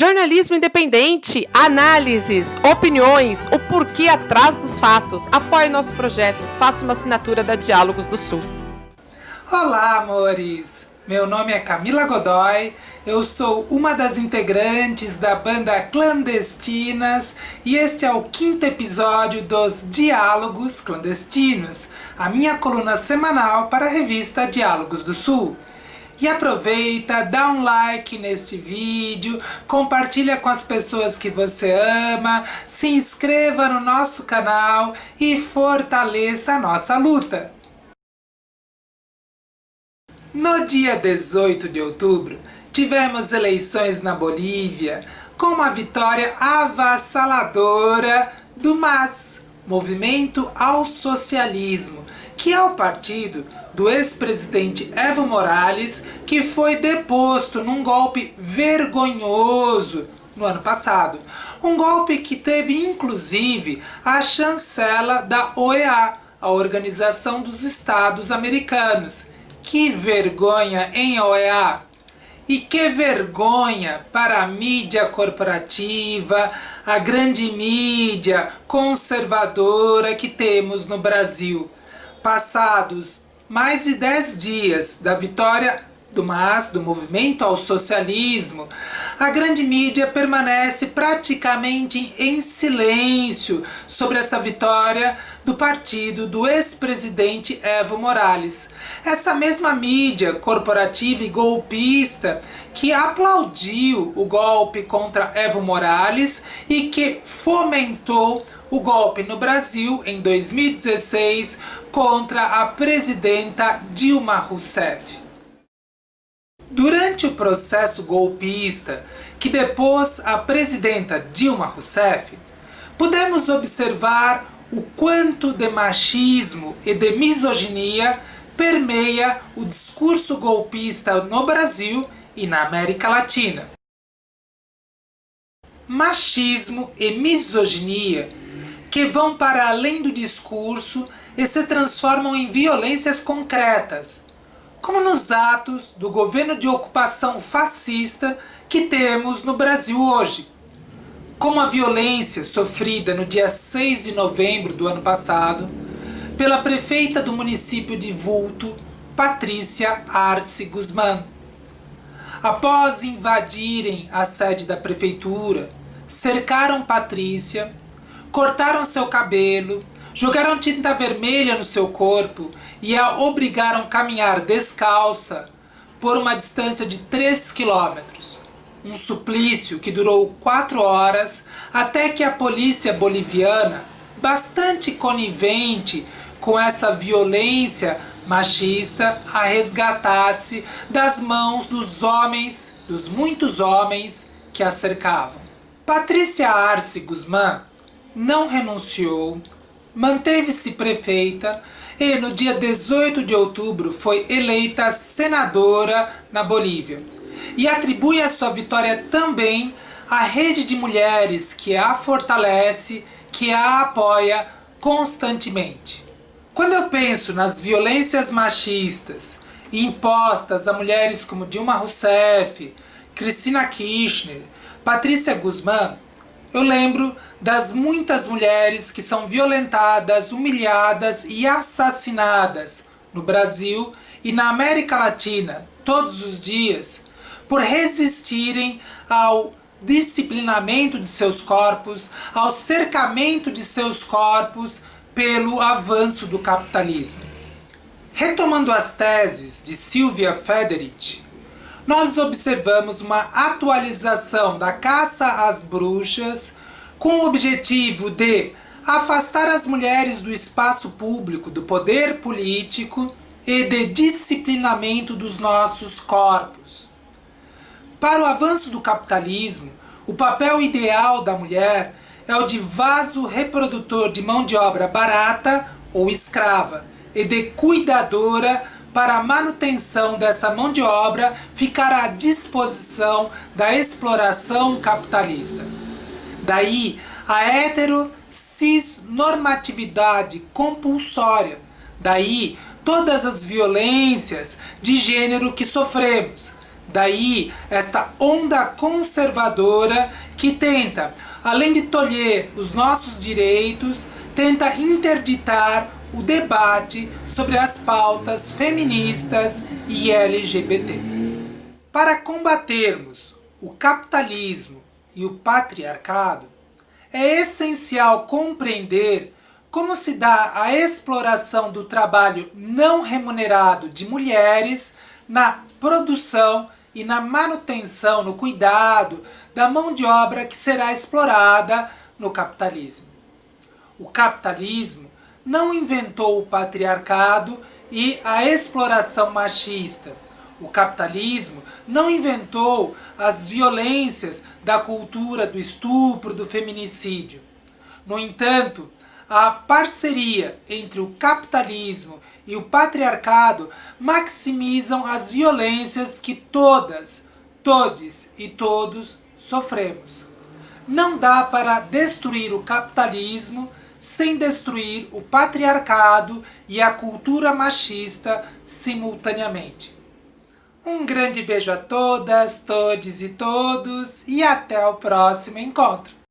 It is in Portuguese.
Jornalismo independente, análises, opiniões, o porquê atrás dos fatos. Apoie nosso projeto, faça uma assinatura da Diálogos do Sul. Olá, amores! Meu nome é Camila Godoy, eu sou uma das integrantes da banda Clandestinas e este é o quinto episódio dos Diálogos Clandestinos, a minha coluna semanal para a revista Diálogos do Sul. E aproveita, dá um like neste vídeo, compartilha com as pessoas que você ama, se inscreva no nosso canal e fortaleça a nossa luta. No dia 18 de outubro, tivemos eleições na Bolívia com uma vitória avassaladora do MAS, Movimento ao Socialismo, que é o partido do ex-presidente Evo Morales, que foi deposto num golpe vergonhoso no ano passado. Um golpe que teve, inclusive, a chancela da OEA, a Organização dos Estados Americanos. Que vergonha, hein, OEA? E que vergonha para a mídia corporativa, a grande mídia conservadora que temos no Brasil. Passados mais de 10 dias da vitória do MAS, do Movimento ao Socialismo, a grande mídia permanece praticamente em silêncio sobre essa vitória do partido do ex-presidente Evo Morales. Essa mesma mídia corporativa e golpista que aplaudiu o golpe contra Evo Morales e que fomentou o golpe no Brasil em 2016 contra a presidenta Dilma Rousseff. Durante o processo golpista que depôs a presidenta Dilma Rousseff, pudemos observar o quanto de machismo e de misoginia permeia o discurso golpista no Brasil e na América Latina. Machismo e misoginia que vão para além do discurso e se transformam em violências concretas, como nos atos do governo de ocupação fascista que temos no Brasil hoje. Como a violência sofrida no dia 6 de novembro do ano passado pela prefeita do município de Vulto, Patrícia Arce Guzmán. Após invadirem a sede da prefeitura, cercaram Patrícia cortaram seu cabelo, jogaram tinta vermelha no seu corpo e a obrigaram a caminhar descalça por uma distância de 3 quilômetros. Um suplício que durou 4 horas até que a polícia boliviana, bastante conivente com essa violência machista, a resgatasse das mãos dos homens, dos muitos homens que a cercavam. Patrícia Arce Guzmán não renunciou, manteve-se prefeita e no dia 18 de outubro foi eleita senadora na Bolívia. E atribui a sua vitória também à rede de mulheres que a fortalece, que a apoia constantemente. Quando eu penso nas violências machistas impostas a mulheres como Dilma Rousseff, Cristina Kirchner, Patrícia Guzmán, eu lembro das muitas mulheres que são violentadas, humilhadas e assassinadas no Brasil e na América Latina todos os dias por resistirem ao disciplinamento de seus corpos, ao cercamento de seus corpos pelo avanço do capitalismo. Retomando as teses de Silvia Federici, nós observamos uma atualização da caça às bruxas com o objetivo de afastar as mulheres do espaço público, do poder político e de disciplinamento dos nossos corpos. Para o avanço do capitalismo, o papel ideal da mulher é o de vaso reprodutor de mão de obra barata ou escrava e de cuidadora para a manutenção dessa mão de obra ficar à disposição da exploração capitalista. Daí a hetero cis normatividade compulsória. Daí todas as violências de gênero que sofremos. Daí esta onda conservadora que tenta, além de tolher os nossos direitos, tenta interditar o debate sobre as pautas feministas e LGBT. Para combatermos o capitalismo e o patriarcado, é essencial compreender como se dá a exploração do trabalho não remunerado de mulheres na produção e na manutenção, no cuidado da mão de obra que será explorada no capitalismo. O capitalismo não inventou o patriarcado e a exploração machista. O capitalismo não inventou as violências da cultura do estupro, do feminicídio. No entanto, a parceria entre o capitalismo e o patriarcado maximizam as violências que todas, todes e todos sofremos. Não dá para destruir o capitalismo sem destruir o patriarcado e a cultura machista simultaneamente. Um grande beijo a todas, todes e todos e até o próximo encontro.